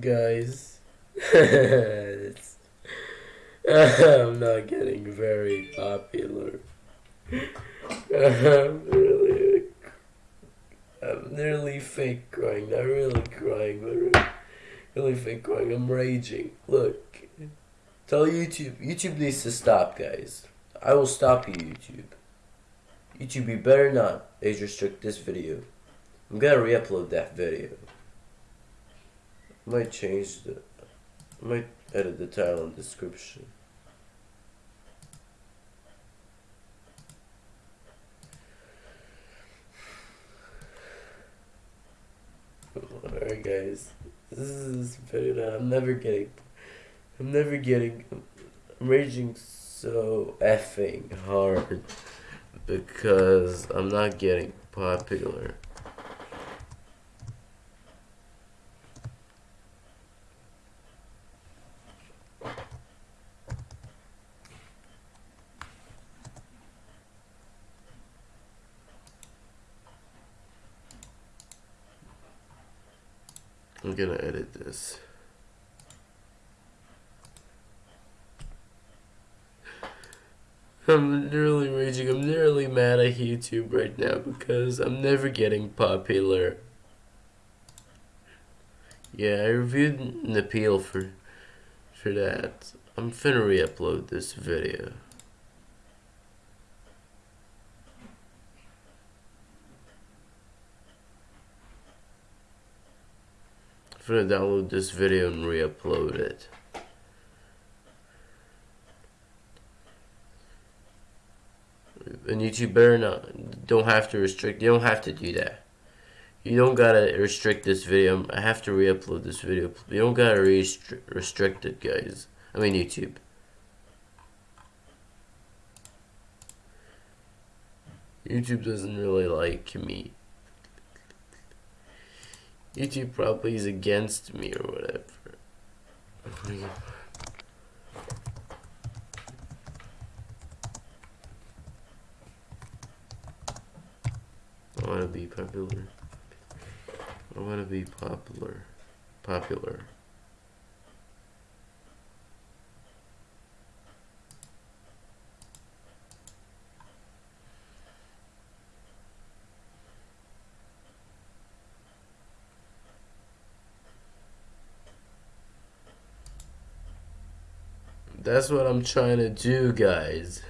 guys. I'm not getting very popular. I'm really, I'm nearly fake crying. Not really crying, but really, fake crying. I'm raging. Look, tell YouTube. YouTube needs to stop, guys. I will stop you, YouTube. YouTube, you better not age restrict this video. I'm gonna re-upload that video. Might change the. Might edit the title and description. Alright, guys. This is that I'm never getting. I'm never getting. I'm raging so effing hard because I'm not getting popular. I'm gonna edit this. I'm literally raging. I'm literally mad at YouTube right now because I'm never getting popular. Yeah, I reviewed an appeal for for that. I'm finna re-upload this video. Finna download this video and re-upload it. and YouTube better not don't have to restrict you don't have to do that. You don't gotta restrict this video I have to re-upload this video. You don't gotta restri restrict it guys. I mean YouTube. YouTube doesn't really like me YouTube probably is against me or whatever I want to be popular. I want to be popular. Popular. That's what I'm trying to do, guys.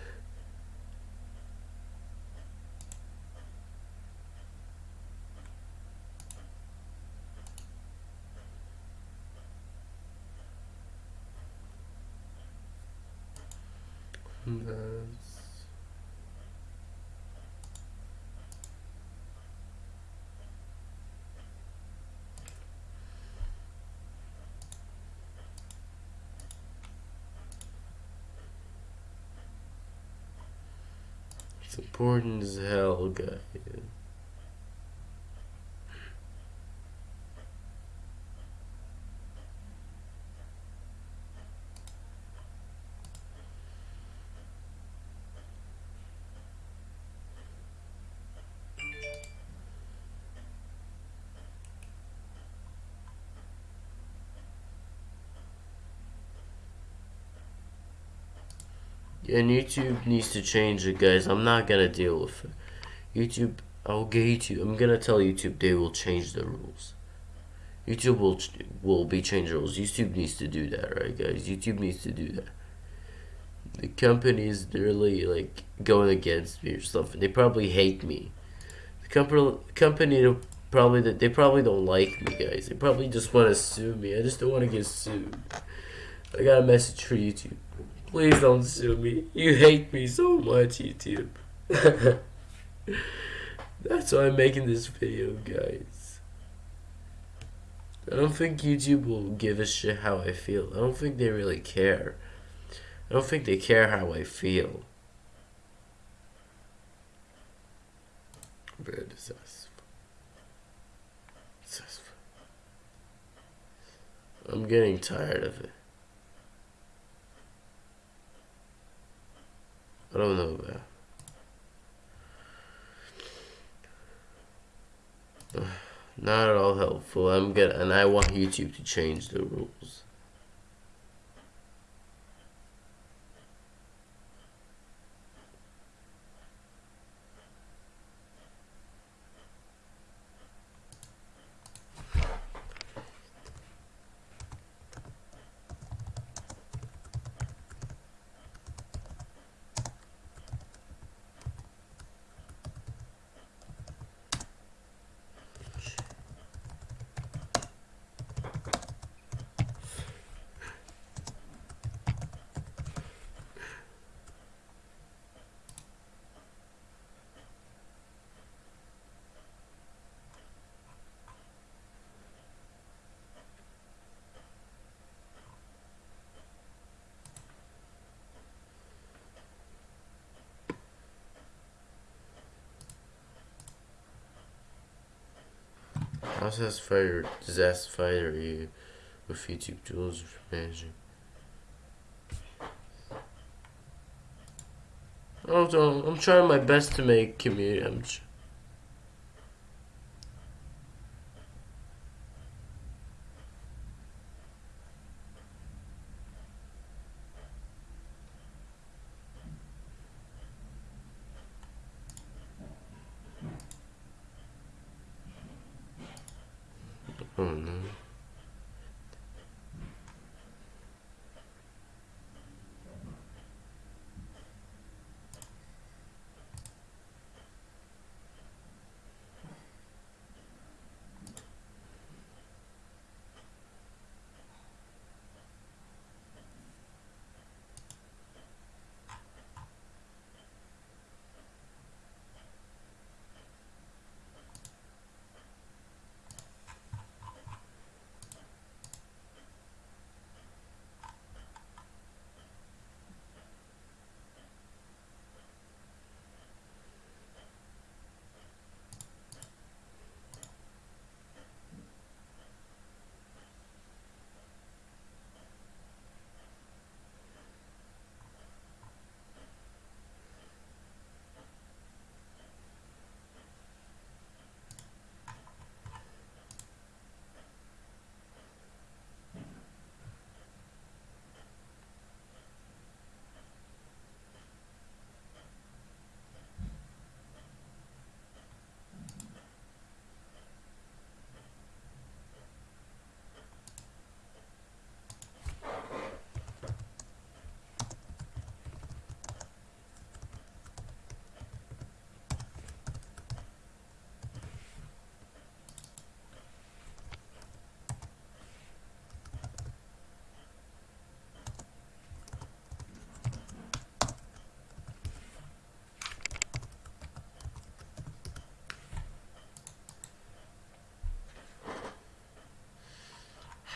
That's Important as hell, guys. And YouTube needs to change it, guys. I'm not gonna deal with it. YouTube, I'll get YouTube. I'm gonna tell YouTube they will change the rules. YouTube will will be changing rules. YouTube needs to do that, right, guys? YouTube needs to do that. The company is really like going against me or something. They probably hate me. The company company probably they probably don't like me, guys. They probably just want to sue me. I just don't want to get sued. I got a message for YouTube. Please don't sue me. You hate me so much, YouTube. That's why I'm making this video, guys. I don't think YouTube will give a shit how I feel. I don't think they really care. I don't think they care how I feel. Very successful. I'm getting tired of it. I don't know. Not at all helpful. I'm get and I want YouTube to change the rules. How satisfied satisfied are you with YouTube tools for managing? Also, I'm trying my best to make community. I'm Oh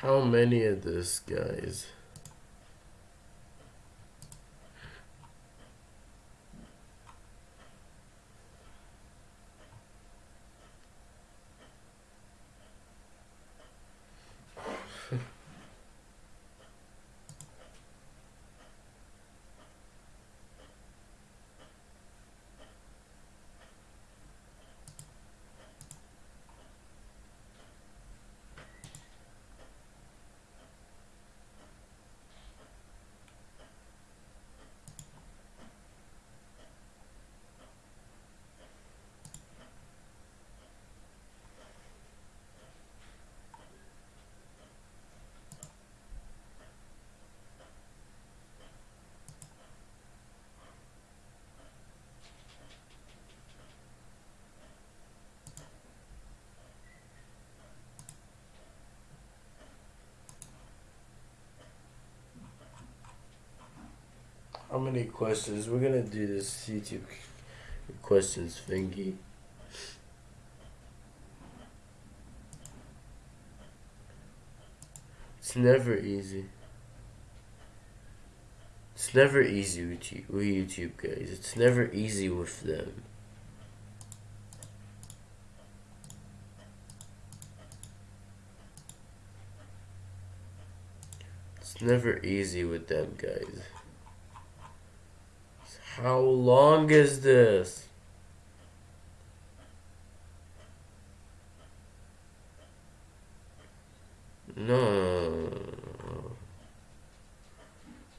How many of this, guys? How many questions? We're gonna do this YouTube questions thingy. It's never easy. It's never easy with, you, with YouTube guys. It's never easy with them. It's never easy with them guys. How long is this? No.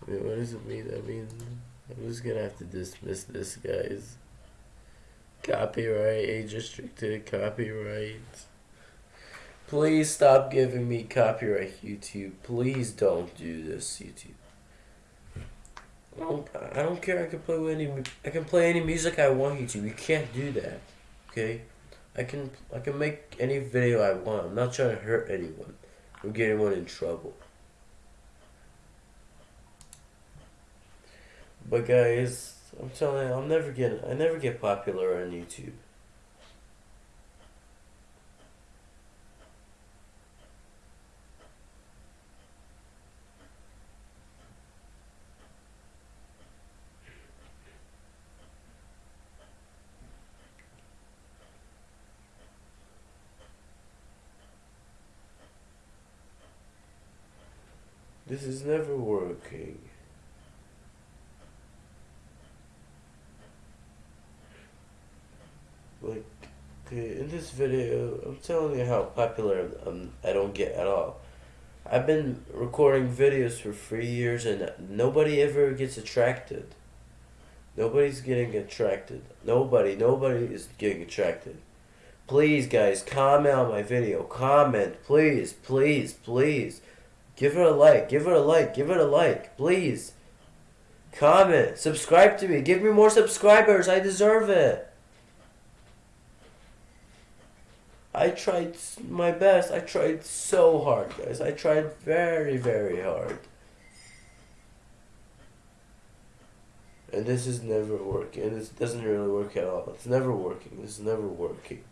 What does it mean? I mean, I'm just gonna have to dismiss this, guys. Copyright, age restricted, copyright. Please stop giving me copyright, YouTube. Please don't do this, YouTube. I don't, I don't care. I can play any. I can play any music I want, YouTube. You can't do that, okay? I can I can make any video I want. I'm not trying to hurt anyone or get anyone in trouble. But guys, I'm telling you, I'll never get I never get popular on YouTube. This never working. Like, okay, in this video, I'm telling you how popular I'm, I don't get at all. I've been recording videos for three years and nobody ever gets attracted. Nobody's getting attracted. Nobody, nobody is getting attracted. Please, guys, comment on my video. Comment, please, please, please. Give it a like, give it a like, give it a like, please. Comment, subscribe to me, give me more subscribers, I deserve it. I tried my best. I tried so hard, guys. I tried very, very hard. And this is never working. And this doesn't really work at all. It's never working. This is never working.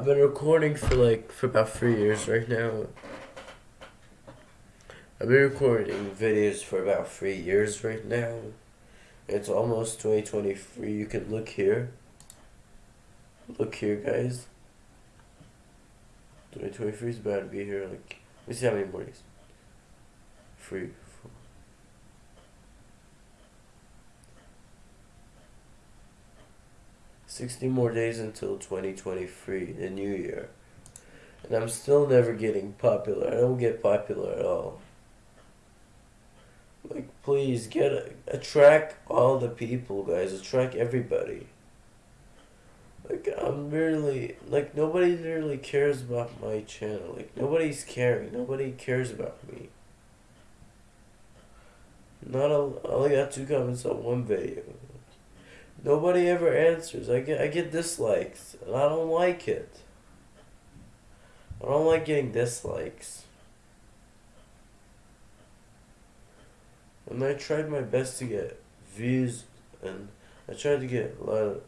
I've been recording for like, for about three years right now. I've been recording videos for about three years right now. It's almost 2023. You can look here. Look here, guys. 2023 is about to be here. Like, let me see how many more days. Three, four. Sixty more days until 2023, the new year. And I'm still never getting popular. I don't get popular at all. Like, please get a, attract all the people, guys. Attract everybody. Like I'm really like nobody really cares about my channel. Like nobody's caring. Nobody cares about me. Not a, I only got two comments on one video. Nobody ever answers. I get I get dislikes and I don't like it. I don't like getting dislikes. And I tried my best to get views and I tried to get a lot of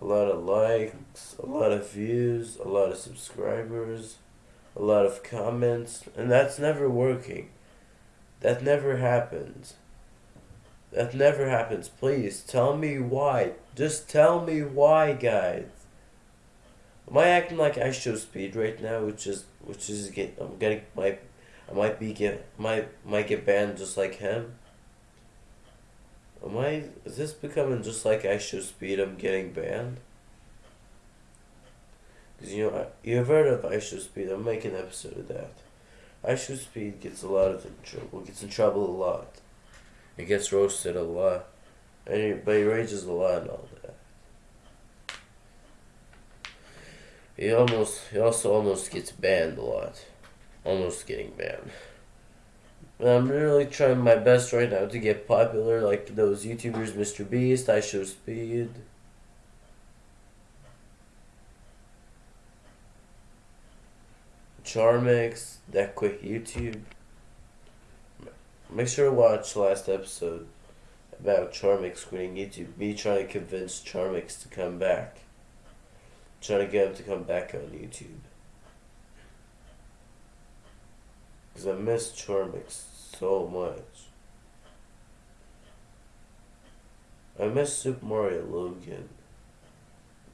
a lot of likes, a lot of views, a lot of subscribers, a lot of comments, and that's never working. That never happens. That never happens. Please tell me why. Just tell me why, guys. Am I acting like IShowSpeed right now, which is which is get I'm getting my I might be get might might get banned just like him. Am I, is this becoming just like IShowSpeed, I'm getting banned? Because, you know, you've heard of IShowSpeed, I'm making an episode of that. IShowSpeed gets a lot of trouble, gets in trouble a lot. He gets roasted a lot. And he, but he rages a lot and all that. He almost, he also almost gets banned a lot. Almost getting banned. I'm really trying my best right now to get popular like those YouTubers, Mr. Beast, IShowSpeed. Charmix, That Quick YouTube. Make sure to watch last episode about Charmix quitting YouTube. Me trying to convince Charmix to come back. Trying to get him to come back on YouTube. Because I miss Charmix so much. I miss Super Mario Logan.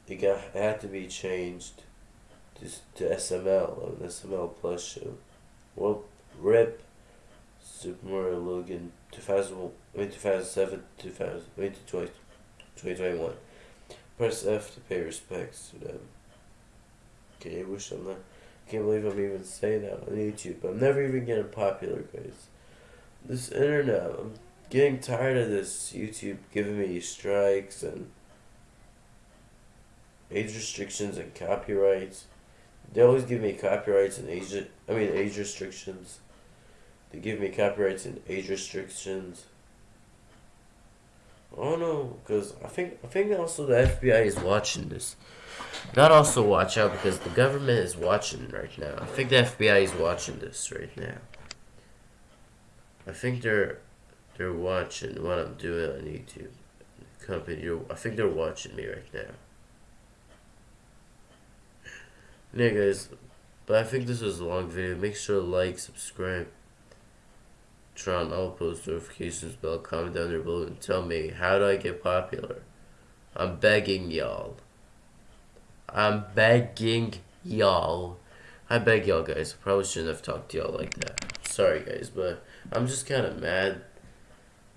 It got it had to be changed to, to SML on SML Plus show. Well, rip Super Mario Logan 2000, I mean 2007, 2000, I mean 2021. Press F to pay respects to them. Okay, I wish I'm not. Can't believe I'm even saying that on YouTube. I'm never even getting popular, guys. This internet, I'm getting tired of this YouTube giving me strikes and age restrictions and copyrights. They always give me copyrights and age. I mean age restrictions. They give me copyrights and age restrictions. Oh no, because I think I think also the FBI is watching this. Not also watch out because the government is watching right now. I think the FBI is watching this right now. I think they're they're watching what I'm doing on YouTube. Company, I think they're watching me right now. Yeah, guys, but I think this was a long video. Make sure to like, subscribe, turn on all post notifications bell, comment down there below, and tell me how do I get popular. I'm begging y'all. I'm begging y'all. I beg y'all guys. I probably shouldn't have talked to y'all like that. Sorry guys, but I'm just kind of mad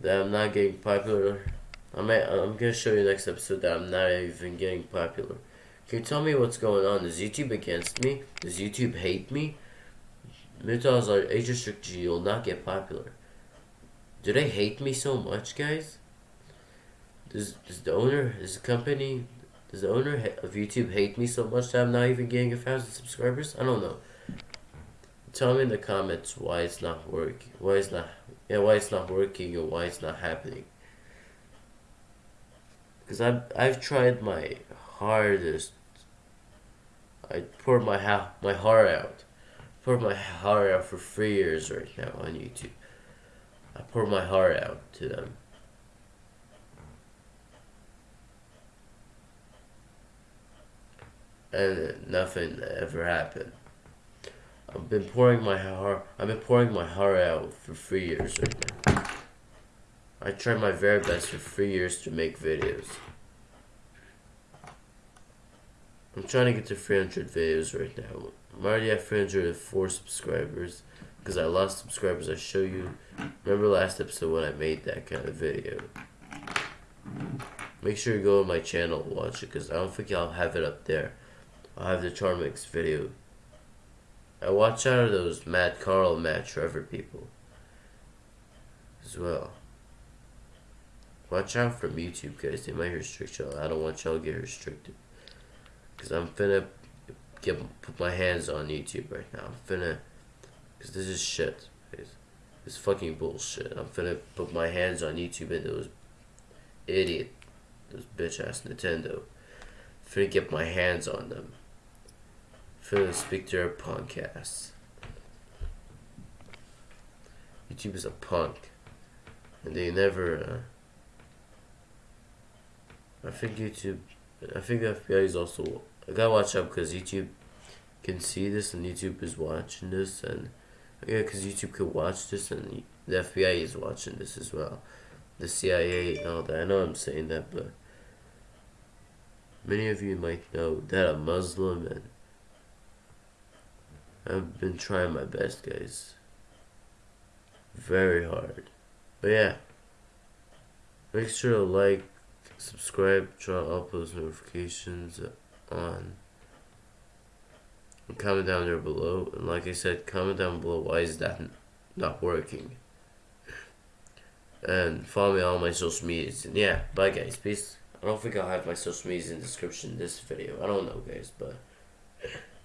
that I'm not getting popular. I'm, I'm gonna show you next episode that I'm not even getting popular. Can you tell me what's going on? Is YouTube against me? Does YouTube hate me? Mythos are age restricted, you'll not get popular. Do they hate me so much, guys? Does, does the owner, does the company, does the owner of YouTube hate me so much that I'm not even getting a thousand subscribers? I don't know. Tell me in the comments why it's not working. Why it's not yeah, why it's not working and why it's not happening. Because I've, I've tried my hardest. I poured my, ha my heart out. Poured my heart out for three years right now on YouTube. I poured my heart out to them. and nothing ever happened. I've been pouring my heart. I've been pouring my heart out for three years right now. I tried my very best for three years to make videos. I'm trying to get to 300 videos right now. I'm already at 304 subscribers because I lost subscribers. I show you. Remember last episode when I made that kind of video. Make sure you go on my channel and watch it because I don't think I'll have it up there. I'll have the Charmix video. I watch out of those Matt Carl, Matt Trevor people as well. Watch out from YouTube guys, they might restrict y'all. I don't want y'all to get restricted. Cause I'm finna get put my hands on YouTube right now. I'm finna, cause this is shit. Guys. This fucking bullshit. I'm finna put my hands on YouTube and those idiot, those bitch ass Nintendo. finna get my hands on them for the Speak to Our podcast. YouTube is a punk. And they never, uh, I think YouTube, I think the FBI is also, I gotta watch out because YouTube can see this and YouTube is watching this and, yeah, because YouTube could watch this and the FBI is watching this as well. The CIA and all that. I know I'm saying that, but many of you might know that I'm Muslim and I've been trying my best, guys. Very hard. But yeah. Make sure to like, subscribe, turn all post notifications uh, on. And comment down there below. And like I said, comment down below why is that not working. And follow me on all my social medias. And yeah, bye guys. Peace. I don't think I'll have my social medias in the description in this video. I don't know guys, but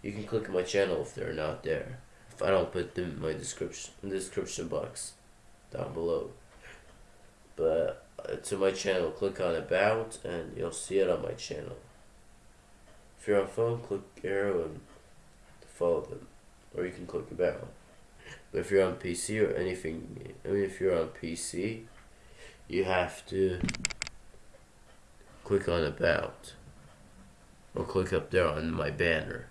you can click on my channel if they're not there. If I don't put them in my description in the description box down below. But uh, to my channel, click on about and you'll see it on my channel. If you're on phone, click arrow and follow them. Or you can click about. But if you're on PC or anything, I mean if you're on PC, you have to click on about. Or click up there on my banner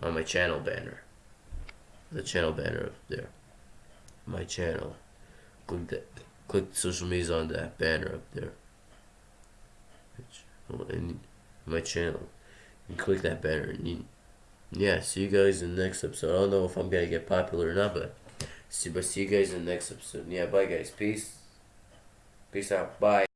on my channel banner. The channel banner up there. My channel. Click that. Click social media on that banner up there. And my channel. And click that banner. And you, yeah, see you guys in the next episode. I don't know if I'm gonna get popular or not, but see, but see you guys in the next episode. Yeah, bye guys. Peace. Peace out. Bye.